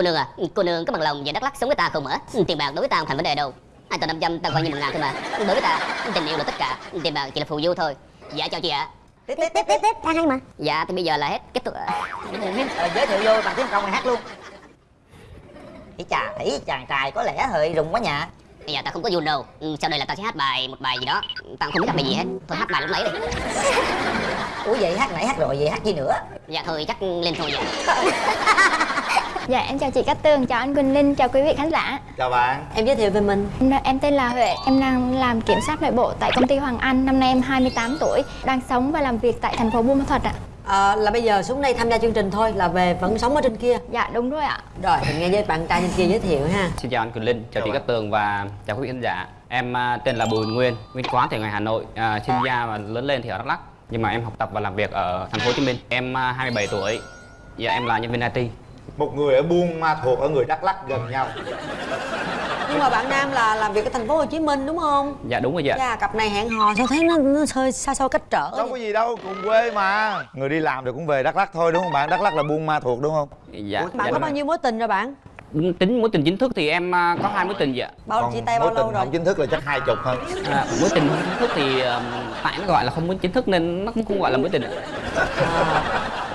Cô nương à, cô nương có bằng lòng về Đắk Lắk sống với ta không hả? Tiền bạc đối với ta không thành vấn đề đâu. Hai tờ 500 ta coi như một ngàn thôi mà. Đối với ta, tình yêu là tất cả, tiền bạc chỉ là phù du thôi. Dạ chào chị ạ. tiếp tiếp tiếp tiếp tiếp đang hay mà Dạ thì bây giờ là hết kết thúc. ạ. Ờ, giới thiệu vô bằng tiếng công này hát luôn ý chà thấy chàng trai có lẽ hơi rùng quá nhà Bây giờ ta không có dùn đâu. Ừ, Sau đây là ta sẽ hát bài một bài gì đó. Ta cũng không biết hát bài gì hết. Thôi hát bài lúc nãy đi. ủa vậy hát nãy hát rồi vậy hát gì nữa Dạ thôi chắc lên thôi vậy. Dạ em chào chị Cát Tường, chào anh Quỳnh Linh, chào quý vị khán giả chào bạn em giới thiệu về mình Em, em tên là Huệ, em đang làm kiểm soát nội bộ tại công ty Hoàng Anh Năm nay em 28 tuổi, đang sống và làm việc tại thành phố Buôn Ma Thuột ạ Ờ, là bây giờ xuống đây tham gia chương trình thôi là về vẫn sống ở trên kia Dạ đúng rồi ạ rồi mình nghe với bạn trai trên kia giới thiệu ha Xin chào anh Quỳnh Linh, chào chị Cát Tường và chào quý vị khán giả. Em à, tên là Bùi Nguyên, nguyên quán thì ở ngoài Hà Nội, à, sinh ra và lớn lên thì ở Đắk Lắk. Nhưng mà em học tập và làm việc ở thành phố Hồ Chí Minh. Em à, 27 tuổi. Dạ em là nhân viên IT. Một người ở buôn ma thuột ở người đắk lắc gần nhau nhưng mà bạn nam là làm việc ở thành phố hồ chí minh đúng không Dạ đúng rồi dạ. dạ cặp này hẹn hò sao thấy nó, nó hơi xa xôi cách trở đâu có gì đâu cùng quê mà người đi làm thì cũng về đắk lắc thôi đúng không bạn đắc lắc là buôn ma thuột đúng không Dạ. bạn dạ, có bao rồi. nhiêu mối tình rồi bạn Tính mối tình chính thức thì em à, có hai mối tình dạ. bao chia tay bao mối lâu tình rồi không chính thức là chắc hai chục hơn À, mối tình chính thức thì tại nó gọi là không mối chính thức nên nó cũng không gọi là mối tình. à.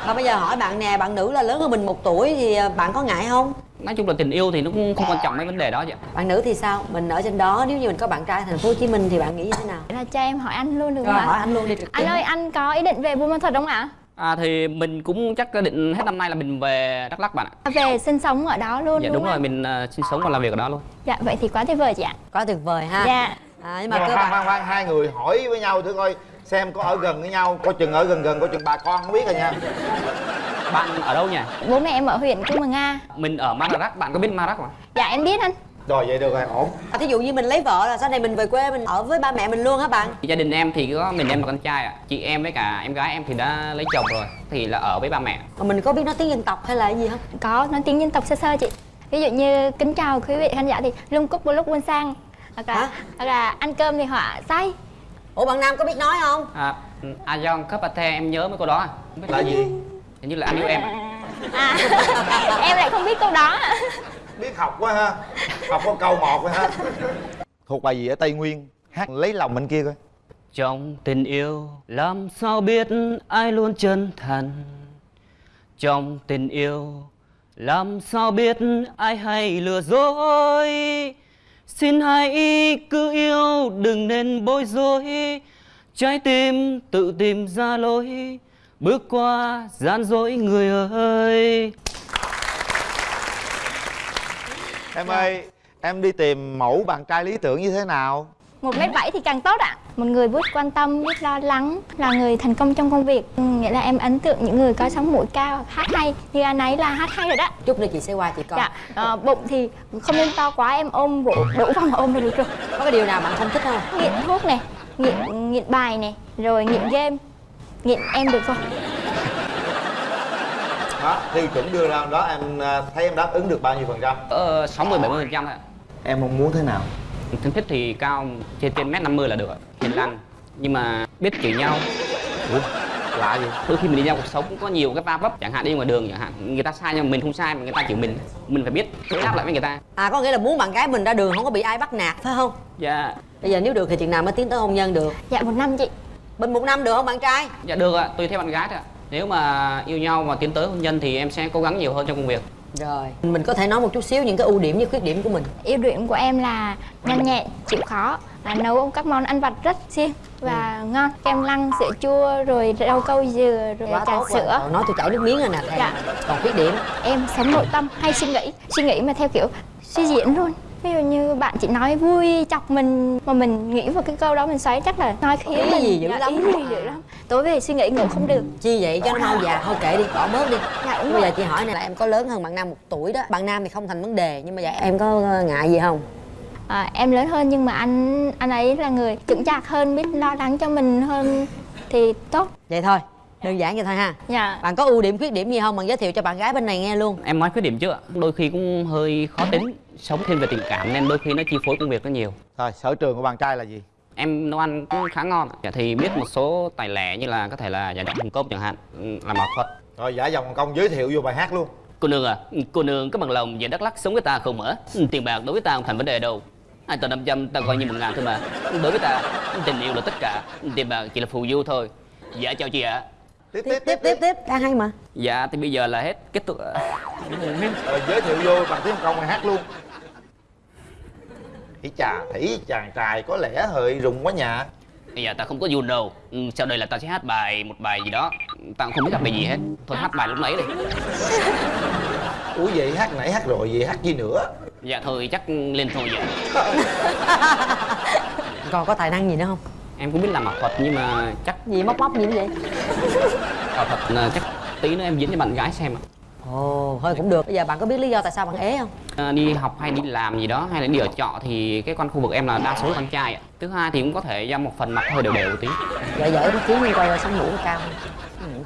Và bây giờ hỏi bạn nè bạn nữ là lớn hơn mình một tuổi thì à, bạn có ngại không? Nói chung là tình yêu thì nó cũng không quan trọng mấy vấn đề đó dạ. bạn nữ thì sao? Mình ở trên đó nếu như mình có bạn trai ở thành phố hồ chí minh thì bạn nghĩ như thế nào? Là cho em hỏi anh luôn được rồi không hỏi anh luôn đi trực Anh tiếp. ơi anh có ý định về Buôn Ma Thuột không ạ? À, thì mình cũng chắc định hết năm nay là mình về Đắk Lắk bạn ạ. Về sinh sống ở đó luôn Dạ đúng đúng rồi, mình à, sinh sống và làm việc ở đó luôn. Dạ vậy thì quá tuyệt vời chị ạ. Quá tuyệt vời ha. Dạ. À, nhưng nhưng mà mà cơ khoan bản khoan khoan hai người hỏi với nhau thử coi xem có ở gần với nhau coi chừng ở gần gần coi chừng bà con không biết rồi nha Bạn ở đâu nhỉ? Bố mẹ em ở huyện Cư Mờ Nga Mình ở Madarak, bạn có biết Madarak không? Dạ em biết anh rồi vậy được rồi ổn à, thí dụ như mình lấy vợ là sau này mình về quê mình ở với ba mẹ mình luôn hả bạn Gia đình em thì có mình em là con trai ạ. Chị em với cả em gái em thì đã lấy chồng rồi, thì là ở với ba mẹ. mà mình có biết nói tiếng dân tộc hay là gì không Có nói tiếng dân tộc sơ sơ chị Ví dụ như kính chào quý vị khán giả thì lung cúc bô lúc buôn sang hoặc là, Hả? hoặc là ăn cơm thì họa say ủa bạn nam có biết nói không? À, Ayon Kapate em nhớ mấy câu đó à? Không biết là gì. Hình như là anh yêu em. À, em lại không biết câu đó. Biết học quá ha. Học có câu một rồi ha. Thuộc bài gì ở tây nguyên? Hát lấy lòng bên kia coi. Trong tình yêu làm sao biết ai luôn chân thành? Trong tình yêu làm sao biết ai hay lừa dối Xin hãy cứ yêu đừng nên bối rối. Trái tim tự tìm ra lối Bước qua gian dối người ơi. Em ơi em đi tìm mẫu bạn trai lý tưởng như thế nào? Một mét bảy thì càng tốt ạ một người biết quan tâm biết lo lắng là người thành công trong công việc. Ừ, nghĩa là em ấn tượng những người có sống mũi cao hát hay. Như anh ấy là hát hay rồi đó. Chút nữa chị sẽ qua chị coi. Dạ ờ, bụng thì không nên to quá em ôm vụ đủ phòng ôm là được rồi. Có cái điều nào bạn không thích không? Nghiện thuốc này nghiện nghiện bài này rồi nghiện game. Nghiện em được không? Đó tiêu chuẩn đưa ra đó em à, thấy em đáp ứng được bao nhiêu phần trăm? Ờ, 60 70 phần trăm thôi ạ. em mong muốn thế nào Thân thích thì cao trên trên mét 50 là được hiền lành. Nhưng mà biết chửi nhau. Ủa, lạ gì đôi khi mình đi ra cuộc sống cũng có nhiều cái va vấp chẳng hạn đi ngoài đường chẳng hạn. Người ta sai nhưng mà mình không sai mà người ta chịu mình mình phải biết đối đáp lại với người ta. À có nghĩa là muốn bạn gái mình ra đường không có bị ai bắt nạt phải không? Dạ. Bây giờ nếu được thì chừng nào mới tiến tới hôn nhân được? Dạ một năm chị. Bên một năm được không bạn trai? Dạ được ạ. Tùy theo bạn gái thôi ạ. Nếu mà yêu nhau và tiến tới hôn nhân thì em sẽ cố gắng nhiều hơn trong công việc rồi. Mình có thể nói một chút xíu những cái ưu điểm với khuyết điểm của mình. Ưu điểm của em là nhanh nhẹn chịu khó là nấu các món ăn vặt rất siêng và ngon. Kem lăng sữa chua rồi rau câu dừa rồi trà tốt sữa. Rồi. Nói tôi chảy nước miếng rồi nè. Dạ. còn khuyết điểm? Em sống nội tâm hay suy nghĩ. Suy nghĩ mà theo kiểu suy diễn luôn ví dụ như bạn chỉ nói vui chọc mình mà mình nghĩ vào cái câu đó mình xoáy chắc là nói khiến mình gì dữ dạ, lắm. gì dữ lắm. Tối về suy nghĩ ngủ không được. Chi vậy? Cho nó mau già thôi kệ đi bỏ bớt đi. Dạ, bây giờ chị hỏi này là em có lớn hơn bạn nam một tuổi đó. Bạn nam thì không thành vấn đề nhưng mà vậy em có ờ, ngại gì không? À, em lớn hơn nhưng mà anh anh ấy là người chững chạc hơn biết lo lắng cho mình hơn thì tốt. Vậy thôi đơn giản vậy thôi ha dạ bạn có ưu điểm khuyết điểm gì không bạn giới thiệu cho bạn gái bên này nghe luôn em nói khuyết điểm trước ạ đôi khi cũng hơi khó tính sống thêm về tình cảm nên đôi khi nó chi phối công việc nó nhiều rồi sở trường của bạn trai là gì em nấu ăn cũng khá ngon ạ. Dạ, thì biết một số tài lẻ như là có thể là giả giọng hồng công chẳng hạn ừ, làm ảo thuật rồi giả dòng công giới thiệu vô bài hát luôn Cô nương à, cô nương có bằng lòng về Đắk Lắk sống với ta không hả? Tiền bạc đối với ta không thành vấn đề đâu. Hai tờ 500 ta coi như một ngàn thôi mà. Đối với ta, tình yêu là tất cả. Tiền bạc chỉ là phù du thôi. Dạ chào chị ạ. Tiếp tiếp tiếp tiếp tiếp đang hay mà Dạ thì bây giờ là hết kết thúc. Rồi giới thiệu vô bằng tiếng công hát luôn Ý chà, thấy chàng trai có lẽ hơi rùng quá nhà Bây giờ ta không có dùn đâu. Ừ, Sau đây là ta sẽ hát bài một bài gì đó. Ta cũng không biết hát bài gì hết. Thôi hát bài lúc nãy đi. Ủa vậy hát nãy hát rồi, vậy hát gì nữa Dạ thôi chắc lên thôi vậy. còn có tài năng gì nữa không Em cũng biết làm ảo thuật nhưng mà chắc gì móc móc gì vậy ảo thuật là chắc tí nữa em diễn cho bạn gái xem ạ. ồ thôi cũng được bây giờ bạn có biết lý do tại sao bạn ế không À, đi học hay đi làm gì đó hay là đi ở trọ thì cái con khu vực em là đa số là con trai ạ. Thứ hai thì cũng có thể do một phần mặt hơi đều đều tí. giỏi tí xíu nhưng coi sống mũi cao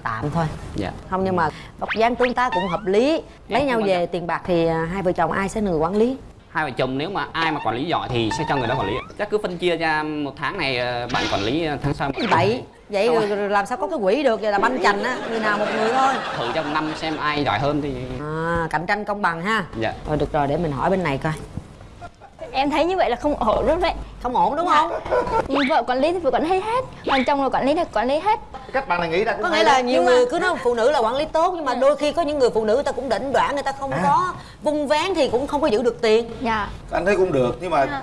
tạm thôi Dạ. không nhưng mà vóc dáng tướng tá cũng hợp lý lấy Em nhau về quan tiền bạc thì à, hai vợ chồng ai sẽ là người quản lý Hai vợ chồng nếu mà ai mà quản lý giỏi thì sẽ cho người đó quản lý. ạ. Chắc cứ phân chia ra một tháng này ờ, bạn quản lý ờ, tháng sau. vậy vậy rồi, rồi làm sao có cái quỹ được vậy là banh chành á người nào một người thôi Thử trong năm xem ai giỏi hơn thì à, cạnh tranh công bằng ha dạ. thôi được rồi để mình hỏi bên này coi em thấy như vậy là không ổn đúng đấy. Không ổn đúng không? Nhưng vợ quản lý thì vợ quản lý hết còn chồng là quản lý thì quản lý hết. Cách bạn này nghĩ ra cũng có nghĩa là nhiều người cứ nói phụ nữ là quản lý tốt nhưng mà đôi khi có những người phụ nữ người ta cũng đỉnh đoạn người ta không có vung vén thì cũng không có giữ được tiền. Dạ. Anh thấy cũng được, nhưng mà Dạ.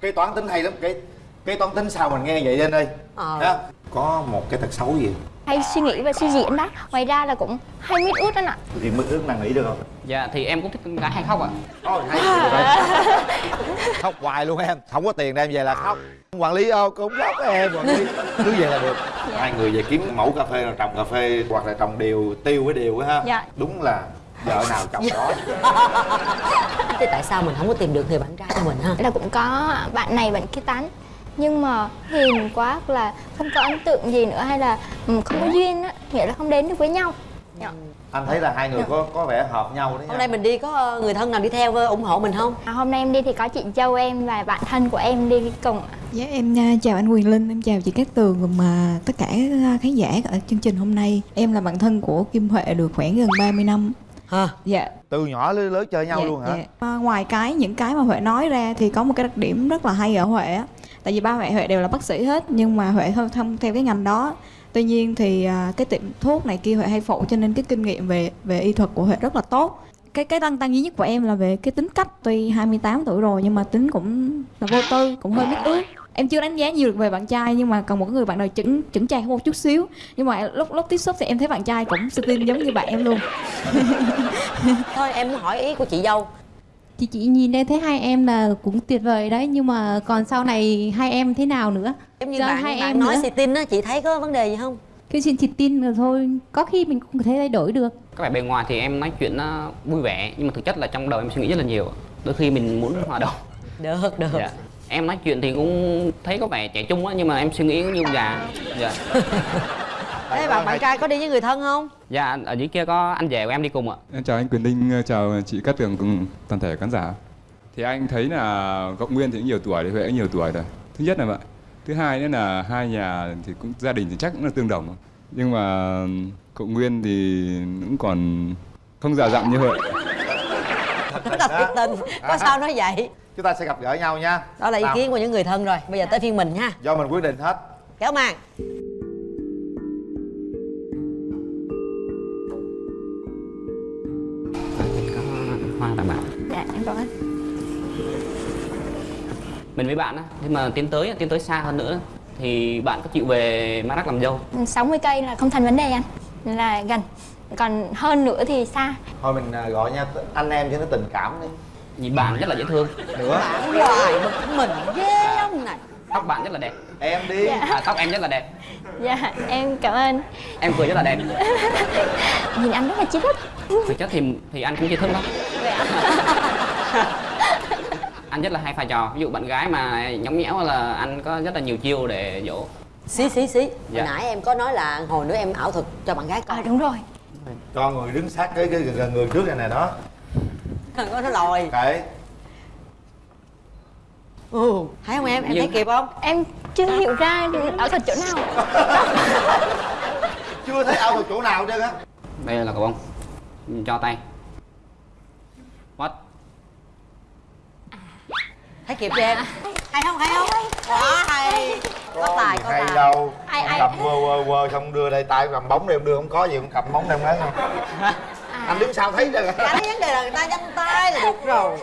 cái toán tính hay lắm Cái cái toán tính sao mình nghe vậy anh ơi? Ờ. Có một cái tật xấu gì hay suy nghĩ và suy diễn đó. Ngoài ra là cũng hay mít út đó ạ Thì mức ước nàng nghĩ được không? Dạ thì em cũng thích con gái hay khóc ạ. Ôi, hay Khóc hoài luôn em, không có tiền đem về là khóc. Quản lý ô cũng khóc em, quản lý. Cứ vậy là được. Hai người về kiếm mẫu cà phê rồi trồng cà phê Hoặc là trồng điều, tiêu với điều á ha. Dạ. Đúng là vợ nào chồng đó. Thế tại sao mình không có tìm được người bạn trai cho mình ha? Là cũng có bạn này bạn kia tán nhưng mà hiền quá hoặc là không có ấn tượng gì nữa hay là ừ, không có duyên á nghĩa là không đến được với nhau Dạ. Anh thấy là hai người có có vẻ hợp nhau đấy hôm nha nay mình đi có ờ, người thân nào đi theo ờ, ủng hộ mình không À, hôm nay em đi thì có chị Châu em và bạn thân của em đi cùng ạ. Dạ em à, chào anh Quyền Linh, em chào chị Cát Tường và mà tất cả à, khán giả ở chương trình hôm nay. Em là bạn thân của Kim Huệ được khoảng gần 30 năm. hả Dạ. Từ nhỏ lớn lớn chơi nhau dạ, luôn hả? dạ. À, ngoài cái những cái mà Huệ nói ra thì có một cái đặc điểm rất là hay ở Huệ á. Tại vì ba mẹ Huệ đều là bác sĩ hết nhưng mà Huệ không, không theo cái ngành đó. Tuy nhiên thì à, cái tiệm thuốc này kia Huệ hay phụ cho nên cái kinh nghiệm về về y thuật của Huệ rất là tốt. Cái cái tăng tăng duy nhất của em là về cái tính cách tuy 28 tuổi rồi nhưng mà tính cũng là vô tư, cũng hơi biết ước em chưa đánh giá nhiều được về bạn trai nhưng mà còn một người bạn nào chững chững chạc hơn một chút xíu nhưng mà lúc lúc tiếp xúc thì em thấy bạn trai cũng xinh giống như bạn em luôn thôi em muốn hỏi ý của chị dâu Chị chị nhìn đây thấy hai em là cũng tuyệt vời đấy nhưng mà còn sau này hai em thế nào nữa? giống như Giờ bạn hai bạn em nói nữa. xì tin á chị thấy có vấn đề gì không Cứ xin chị tin rồi thôi, có khi mình cũng có thể thay đổi được. Các bạn bề ngoài thì em nói chuyện nó vui vẻ nhưng mà thực chất là trong đầu em suy nghĩ rất là nhiều. Đôi khi mình muốn hòa đồng. được được Dạ. Em nói chuyện thì cũng thấy có vẻ trẻ trung á nhưng mà em suy nghĩ như ông già. Dạ. thế bạn bạn trai có đi với người thân không Dạ ở dưới kia có anh rể của em đi cùng ạ. Em chào anh Quyền Linh, chào chị Cát Tường cùng toàn thể khán giả. Thì anh thấy là Cộng Nguyên thì nhiều tuổi, thì Huệ cũng nhiều tuổi rồi. Thứ nhất là vậy. Thứ hai nữa là hai nhà thì cũng gia đình thì chắc cũng là tương đồng. thôi. Nhưng mà Cộng Nguyên thì cũng còn không già dặn như Huệ. rất là tình có sao nói vậy Chúng ta sẽ gặp gỡ nhau nha đó là ý kiến của những người thân rồi bây giờ tới phiên mình ha Do mình quyết định hết kéo màn Dạ cảm ơn. Mình với bạn á, nhưng mà tiến tới tiến tới xa hơn nữa thì bạn có chịu về Maroc làm dâu? 60 cây là không thành vấn đề anh là gần còn hơn nữa thì xa Thôi mình à, gọi nha anh em cho nó tình cảm đi Nhìn bạn rất là dễ thương. Nữa bạn hoài bực mình ghê ông này Tóc bạn rất là đẹp. Em đi À, tóc em rất là đẹp. dạ em cảm ơn Em cười rất là đẹp. nhìn anh rất là chi thức Thực chất thì thì anh cũng chưa thức lắm. anh rất là hay pha trò. Ví dụ bạn gái mà nhõng nhẽo là anh có rất là nhiều chiêu để dỗ. Xí xí xí. Dạ. hồi nãy em có nói là hồi nữa em ảo thuật cho bạn gái à coi đúng rồi. Cho người đứng sát cái, cái, cái người trước này nè đó. Có nó lòi. Kệ ừ thấy không em? Em Nhưng- thấy kịp không? Em chưa hiểu ra ở thuật chỗ nào. Chưa thấy ao được chỗ nào hết trơn á. Đây là cầu bông. Cho tay thấy kịp chưa em? Hay không hay không? Quá hay. Có tài có hay tài. đâu. Ai- ai- cầm quơ quơ quơ không đưa đây tay cầm bóng đây không đưa không có gì không cầm bóng đây không lấy. Không anh đứng sau thấy rồi cái vấn đề là người ta nhanh tay là được rồi.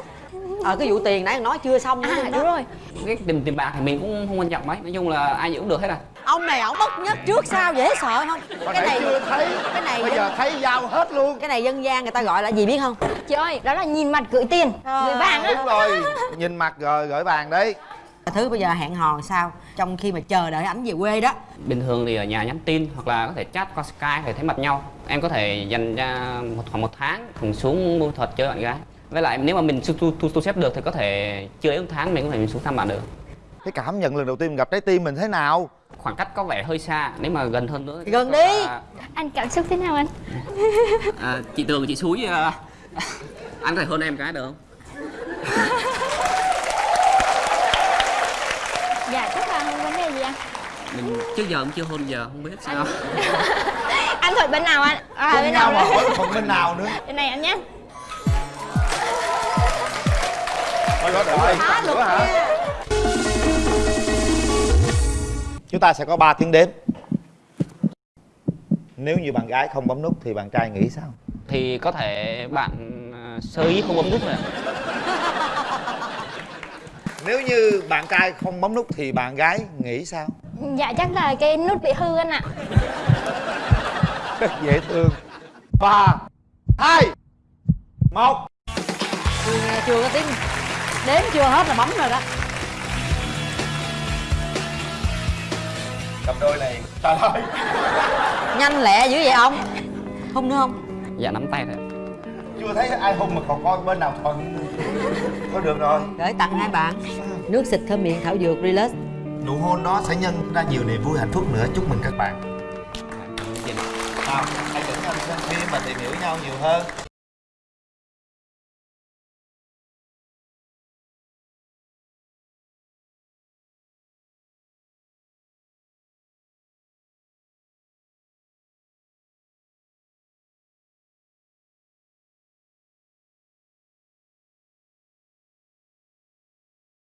Ờ cái vụ tiền nãy nói chưa xong nữa à đúng rồi. Cái tiền, tiền bạc thì mình cũng không quan trọng mấy. Nói chung là ai gì cũng được hết à ông này ổng bất nhất trước sau dễ sợ không? Hồi cái này chưa thấy. cái này bây giờ thấy dao hết luôn. Cái này dân gian người ta gọi là gì biết không? Chị ơi đó là nhìn mặt gửi tiền gửi vàng đúng rồi nhìn mặt rồi gửi vàng đấy. Thứ bây giờ hẹn hò sao? Trong khi mà chờ đợi ảnh về quê đó. Bình thường thì ở nhà nhắn tin hoặc là có thể chat qua Skype để thấy mặt nhau. Em có thể dành ra một khoảng một tháng cùng xuống buôn thuật chơi bạn gái. Với lại nếu mà mình thu, thu, thu, thu xếp được thì có thể chưa đến một tháng mình có thể mình xuống thăm bạn được. Cái cảm nhận lần đầu tiên gặp trái tim mình thế nào Khoảng cách có vẻ hơi xa nếu mà gần hơn nữa thì Gần đi. là- anh cảm xúc thế nào anh? À, chị tường chị suối à, anh có thể hơn em cái được không? Dạ chắc là không vấn đề gì anh mình trước giờ cũng chưa hôn giờ không biết sao. Anh thuận bên nào anh à Cùng bên nào mà hỏi phần bên nào nữa? Bên này anh nhé. Thôi rồi, rồi, nữa hả? Chúng ta sẽ có 3 tiếng đếm. Nếu như bạn gái không bấm nút thì bạn trai nghĩ sao? thì có thể bạn à, sơ ý không bấm nút rồi Nếu như bạn trai không bấm nút thì bạn gái nghĩ sao? dạ chắc là cái nút bị hư anh ạ. Rất dễ thương. Ba hai một. Nghe chưa có tiếng. Đếm chưa hết là bấm rồi đó Cặp đôi này. Trời ơi. Nhanh lẹ dữ vậy ông? Không nữa không? Dạ nắm tay thôi Chưa thấy ai hung mà còn coi bên nào thuận Thôi được rồi. Gửi tặng hai bạn. Nước xịt thơm miệng thảo dược relax. Nụ hôn đó sẽ nhân ra nhiều niềm vui hạnh phúc nữa. Chúc mừng các bạn. Nào, hãy dẫn nhau đi xem phim và tìm hiểu nhau nhiều hơn